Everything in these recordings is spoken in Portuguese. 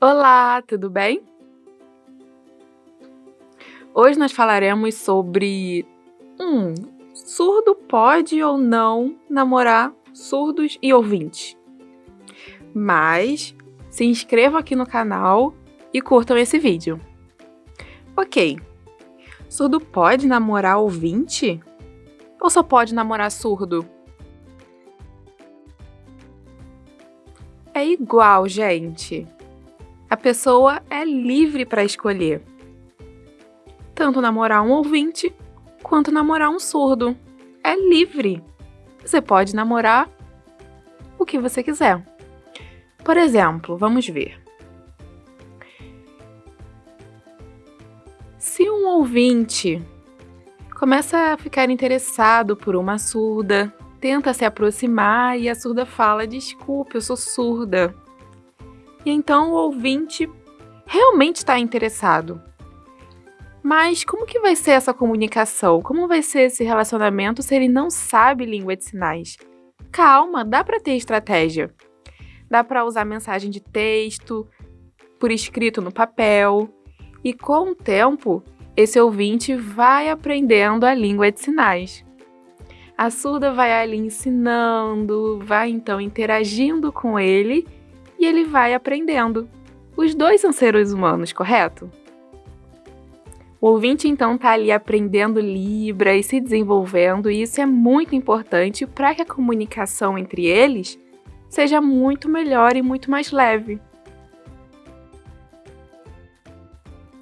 Olá, tudo bem? Hoje nós falaremos sobre um surdo pode ou não namorar surdos e ouvintes. Mas se inscrevam aqui no canal e curtam esse vídeo. Ok, surdo pode namorar ouvinte? Ou só pode namorar surdo? É igual, gente. Pessoa é livre para escolher. Tanto namorar um ouvinte quanto namorar um surdo. É livre. Você pode namorar o que você quiser. Por exemplo, vamos ver. Se um ouvinte começa a ficar interessado por uma surda, tenta se aproximar e a surda fala: Desculpe, eu sou surda. E então o ouvinte realmente está interessado. Mas como que vai ser essa comunicação? Como vai ser esse relacionamento se ele não sabe língua de sinais? Calma, dá para ter estratégia. Dá para usar mensagem de texto, por escrito no papel, e com o tempo, esse ouvinte vai aprendendo a língua de sinais. A surda vai ali ensinando, vai então interagindo com ele ele vai aprendendo. Os dois são seres humanos, correto? O ouvinte então está ali aprendendo Libra e se desenvolvendo, e isso é muito importante para que a comunicação entre eles seja muito melhor e muito mais leve.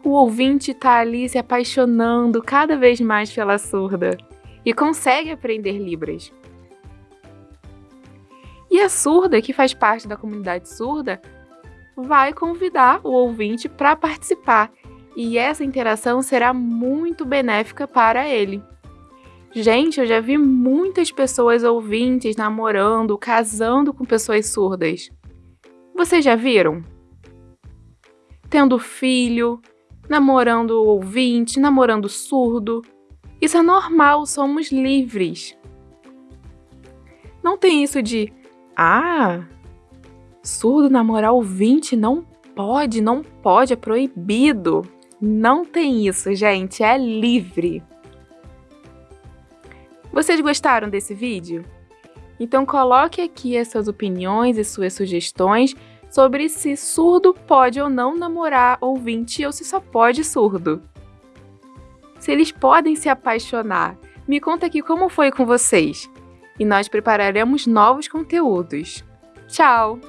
O ouvinte está ali se apaixonando cada vez mais pela surda e consegue aprender Libras. E a surda, que faz parte da comunidade surda, vai convidar o ouvinte para participar e essa interação será muito benéfica para ele. Gente, eu já vi muitas pessoas ouvintes namorando, casando com pessoas surdas. Vocês já viram? Tendo filho, namorando ouvinte, namorando surdo. Isso é normal, somos livres. Não tem isso de, ah, surdo namorar ouvinte não pode, não pode, é proibido. Não tem isso, gente, é livre. Vocês gostaram desse vídeo? Então coloque aqui as suas opiniões e suas sugestões sobre se surdo pode ou não namorar ouvinte ou se só pode surdo se eles podem se apaixonar. Me conta aqui como foi com vocês. E nós prepararemos novos conteúdos. Tchau!